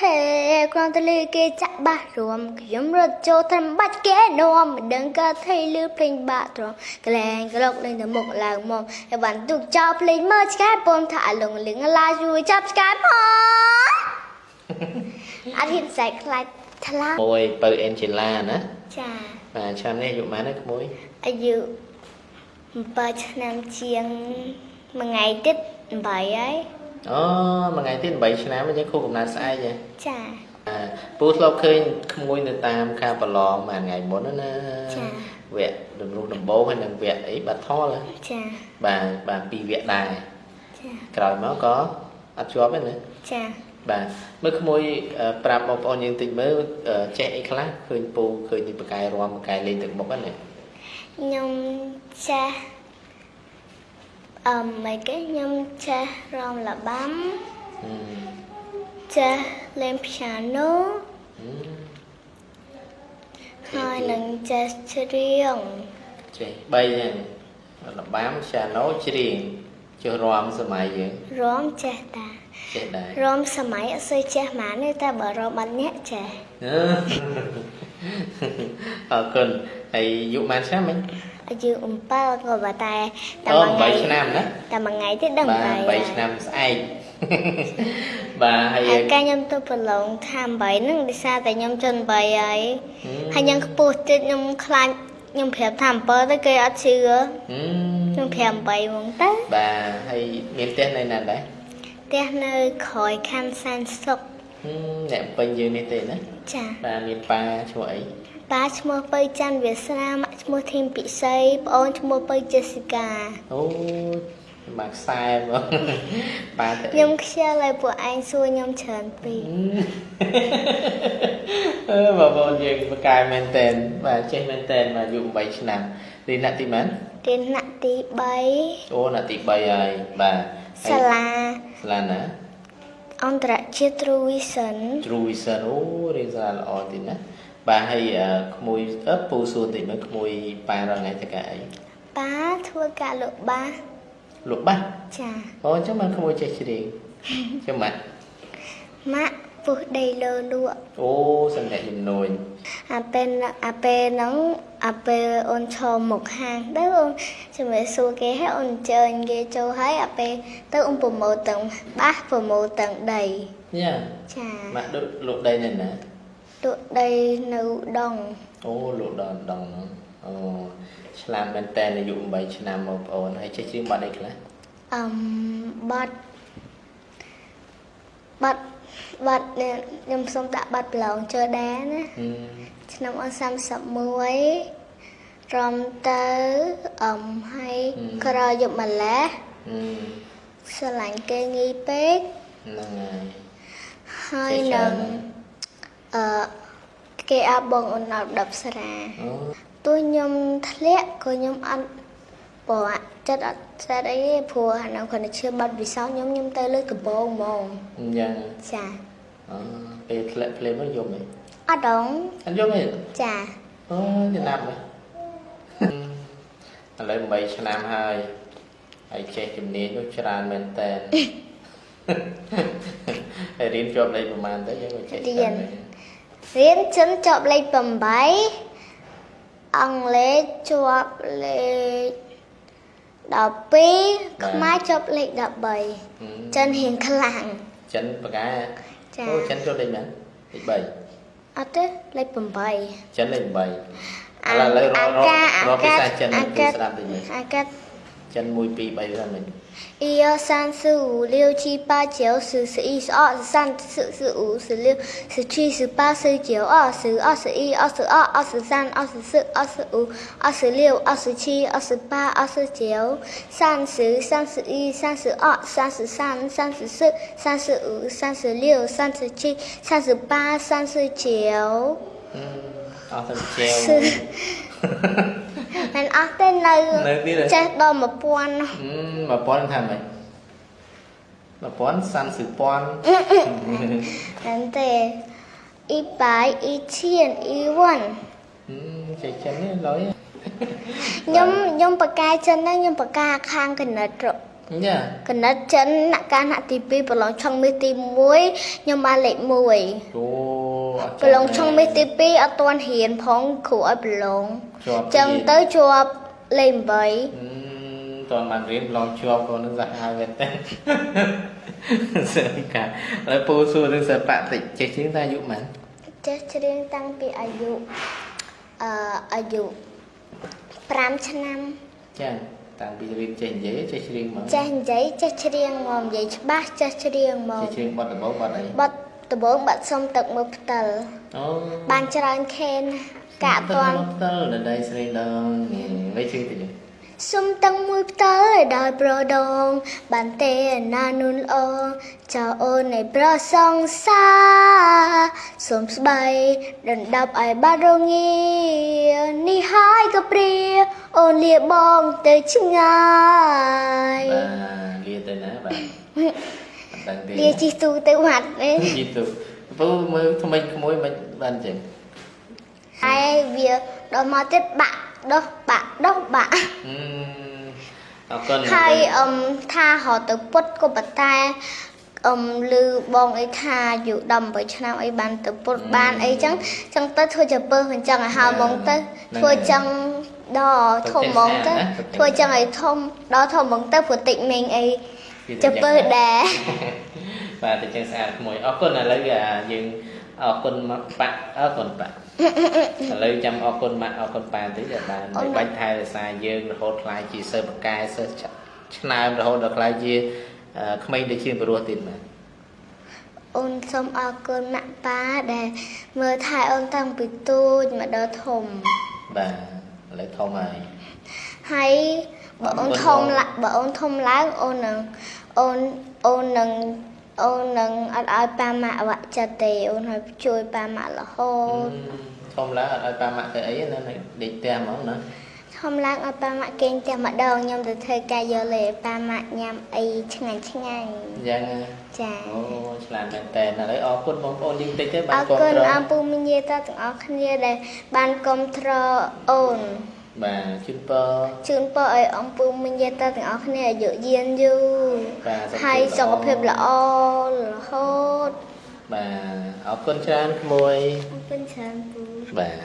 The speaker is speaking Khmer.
ហេគ្រាន់តែលឺគេចាក់បាសរួមខ្ញុំរត់ចូលត្រឹមបាច់គេនាំមិនដឹងក៏ថៃលឺភ្លេងបាក់ទ្រងក្លែងក្លុកលេងទៅមុខឡើងមកហើយបានទុកចោលភ្លេងមើលឆ្កែពំថាលងលឹងឡាជួយចាប់ឆ្កែផងអត់ហ៊ានសែកខ្លាចថ្លាមួយបើអេនជេឡាណាចាបាទឆ្នាំនេះអាយុប៉ុន្មានណាក្មួយអាយុ7ឆ្នាំជាងមួយថ្ងៃទៀត8ហើយ អូមួយថ្ងៃទៀត8ឆ្នាំអញ្ចឹងខួបកំណើតស្អែកហ៎ចាបាទពូធ្លាប់ឃើញក្មួយនៅតាមខាងប្រឡងមួយថ្ងៃមុនណាណាចាវគ្គដំរុះដំបូងហើយនិងវគ្គអីបាត់ថលហ៎ចាបាទបាទពីរវគ្គដែរចាក្រោយមកក៏អត់ជាប់ទេណាចាបាទមើលក្មួយអឺប្រាប់បងប្អូនយើងតិចមើលអឺចេះអីខ្លះឃើញពូឃើញនេះបកកាយរំបកកាយលេងទឹកមុខហ្នឹងណាខ្ញុំចាស់ អឺមិនគេខ្ញុំចាស់រំលបាំហឹមចាស់លេងព្យ៉ាណូហឹមហើយនឹងចាស់ច្រៀងចេះ3ហ្នឹងរបាំឆាណូច្រៀងចុះរំសម័យយើងរំចាស់តាចេះដែររំសម័យអត់សូវចាស់ហ្មងទេតែបើរំអត់អ្នកចាស់អឺអរគុណហើយយុប៉ុន្មានឆ្នាំមិញ អាយុ7ក៏បើតែតែអូមួយថ្ងៃ8ឆ្នាំណាតែមួយថ្ងៃទេដឹងបាទហើយ8ឆ្នាំស្អែកបាទហើយហើយកាលខ្ញុំទៅប្រឡងថា8ហ្នឹងដោយសារតែខ្ញុំជន់8ហើយហើយខ្ញុំខ្ពស់តិចខ្ញុំខ្លាចខ្ញុំប្រាប់ថា7ទៅគេអត់ជឿហឹមខ្ញុំប្រាប់8ហ្មងទៅបាទហើយមានផ្ទះនៅណាដែរផ្ទះនៅក្រោយខណ្ឌសានសុកហឹមអ្នកពេញយើងនេះទេណាចាបាទមានប៉ាឈ្មោះអី ប៉ាឈ្មោះពៅច័ន្ទវាសនាម៉ាក់ឈ្មោះធីមពិសីប្អូនឈ្មោះពៅជេស៊ីកាអូមកខ្សែមកប៉ាទៅខ្ញុំខ្ជិលឲ្យពួកឯងសួរខ្ញុំច្រើនពេកអឺបងប្អូនយើងបកកាយមែនតែនបាទចេះមែនតែនមកអាយុ8ឆ្នាំទីណាក់ទីម៉ានរៀនថ្នាក់ទីអូណាក់ទី3ហើយបាទ3សាលាសាលាណាអន្តរជាតិ True Vision True Vision អូរៀនសាលាល្អទីណា បាទហើយអឺក្មួយអឺពូសួរតិចមើលក្មួយប៉ារងថ្ងៃតកាអីប៉ាធ្វើការលក់បាសលក់បាសចាអូអញ្ចឹងមកក្មួយចេះច្រៀងចាំម៉ាក់ម៉ាក់ពុះដីលើលក់អូសំណាក់ជំនួយអាពេលអាពេលហ្នឹងអាពេលអូនឈរមុខហាងទៅអូនជំរាបសួរគេហើយអូនអញ្ជើញគេចូលហើយអាពេលទៅអូនប្រម៉ូទទាំងបាសប្រម៉ូទទាំងដីយ៉ាចាម៉ាក់លក់លក់ដីនៅណា លក់ដីនៅដងអូលោកដនដងហ្នឹងអូឆ្លាមមែនតើអាយុ8ឆ្នាំបងប្អូនហើយចេះច្រៀងបាត់អីខ្លះអឹមបាត់បាត់បាត់នេះខ្ញុំសុំដាក់បាត់ប្រឡងជើដែរណាហឹមឆ្នាំអ31រំទៅអឹមហើយក្រោយយប់ម្លេះហឹមស្រឡាញ់គេងីពេកហ្នឹងហើយហើយចេះច្រើននឹងណាស់ អឺគេអាបងអូនអត់ដប់ស្រាអូទោះខ្ញុំធ្លាក់ក៏ខ្ញុំអត់ព្រោះចិត្តអត់ចិត្តអីទេព្រោះអានោះគាត់តែឈឺបាត់វិសោធន៍ខ្ញុំខ្ញុំទៅលើកបងហ្មងអញ្ចឹងចាអូពេលធ្លាក់ភ្លាមមកយំហ៎អត់ដងអត់យំទេចាអូចំណាប់ហ៎ឥឡូវ8ឆ្នាំហើយហើយចេះជំនាញនោះច្រើនមែនតើហើយរៀនជាប់លេខប្រហែលទៅយើងក៏ចេះច្រើនដែ ររៀនចិនជាប់លេខ8អង់គ្លេសជាប់លេខ12ខ្មែរជាប់លេខ13ហឹមចិនរៀងខ្លាំងចិនបកាចាអូចិនចូលលេខមែនលេខអត់ទេលេខ8 3ចិនលេខ8ឥអាឡូវឥឡូវរអាករកាករកភាសាចិនអាទៅកាស្ដាប់តិចមើលអាកាចិន1 2 3ហ្នឹងមិញ 一二三四五六七八九十十一十二十三十四十五十六十七十八十九二十二十一二十二二十三二十四二十五二十六二十七二十八二十九三十三十一三十二三十三三十四三十五三十六三十七三十八三十九。嗯，二十九。是。មិនអស់ទេនៅនៅទៀតហ៎ចេះដល់1000ហឹម1000ថាម៉េច1000សាន់សឺពាន់ហ្នឹងទេអ៊ីបាយអ៊ីឈៀនអ៊ីវ៉ាន់ហឹមចេះចិននេះលុយខ្ញុំខ្ញុំបកកាយចិនហ្នឹងខ្ញុំបកកាខាងកណិតរចាកណិតចិនអ្នកការថ្នាក់ទី2ប្រឡងឆុងមាសទី1ខ្ញុំបានលេខ1អូអត់ ប្រឡងឆុងមាសទី2អត់ទាន់រៀនផងគ្រូឲ្យប្រឡងជាប់ចឹងទៅជាប់លេខ8អឺតើបានរៀនឡងជាប់ក៏នឹងសាហាវមែនតើសិនកាហើយពូសួរនឹងសិល្បៈតិចចេះជាងតាអាយុប៉ុន្មានចេះច្រៀងតាំងពីអាយុអឺអាយុ5ឆ្នាំចាតាំងពីរៀនចេះនិយាយចេះច្រៀងហ្មងចេះនិយាយចេះច្រៀងមកនិយាយច្បាស់ចេះច្រៀងមកចេះច្រៀងបទដំបូងបទអីបတ် ដំបងបាត់សុំទឹកមើលផ្តិលអូបានច្រើនខេនណាកាក់អត់ទាន់ផ្ទាល់ដល់ដៃស្រីដងវិញជិះតិចសុំទឹកមួយផ្តិលឲ្យដល់ប្រដង បានទេណានុនល្អចៅអូនឲ្យប្រសងសាសុំស្បៃដណ្ដប់ឲ្យបាត់រងានេះហើយក៏ព្រាអូនលាបងទៅឆ្ងាយ បាទលាទៅណាបាទអត់ដឹងទេ លាជីទូទៅវត្តនេះជីទៅពូមើលថ្មិញក្មួយមិនបានចឹងហើយវាដល់មកទៀតបាក់ដោះបាក់ដោះបាក់អឺអរគុណហើយអឹមថារត់ទៅពុតក៏ប៉ុន្តែអឹមលឺបងអីថាយូរ18ឆ្នាំអីបានទៅពុតបានអីចឹងចឹងទៅធ្វើជាពើអញ្ចឹងឲ្យហៅហ្មងទៅធ្វើចឹងដល់ធំហ្មងទៅធ្វើចឹងឲ្យធំដល់ធំហ្មងទៅព្រោះតិចមេងអីជាពើដែរ បាទតែចឹងស្អាតក្មួយអរគុណឥឡូវយើងអរគុណមកប៉ាក់អរគុណប៉ាក់ឥឡូវចាំអរគុណម៉ាក់អរគុណប៉ាតិចដែលបានបាច់ថែរក្សាយើងរហូតខ្លាយជាសិស្សបកែសិស្សឆ្នើមរហូតដល់ខ្លាយជាក្មេងដូចជាព្រោះទៀតបាទអូនសូមអរគុណម៉ាក់ប៉ាដែលមើលថែអូនតាំងពីទូចមកដល់ធំបាទឥឡូវធំហើយហើយបើអូនធំឡើងបើអូនធំឡើងអូននឹងអូនអូននឹង អូននឹងអត់ឲ្យប៉ាម៉ាក់អវៈចិត្តទេអូនឲ្យជួយប៉ាម៉ាក់រហូតធំឡើងអត់ឲ្យប៉ាម៉ាក់ទៅអីណាដេកផ្ទះហ្មងណាធំឡើងឲ្យប៉ាម៉ាក់គេងផ្ទះម្ដងខ្ញុំទៅធ្វើការយកលេប៉ាម៉ាក់ញ៉ាំអីឆ្ងាញ់ឆ្ងាញ់យ៉ាងចាអូឆ្លាតមែនតើឥឡូវអរគុណបងប្អូនយើងតិចទេបាអនរគ្រប់គុណត្រអរពូមីយាតាទាំងអស់គ្នាដែលបានគ្រប់គ្រងអូន បាទជូនពរជូនពរឲ្យអំពូមីយាតាទាំងអស់គ្នាអាយុយឺនយូរបាទហើយសុខភាពល្អរហូតបាទអរគុណច្រើនក្មួយអរគុណច្រើនពូបាទ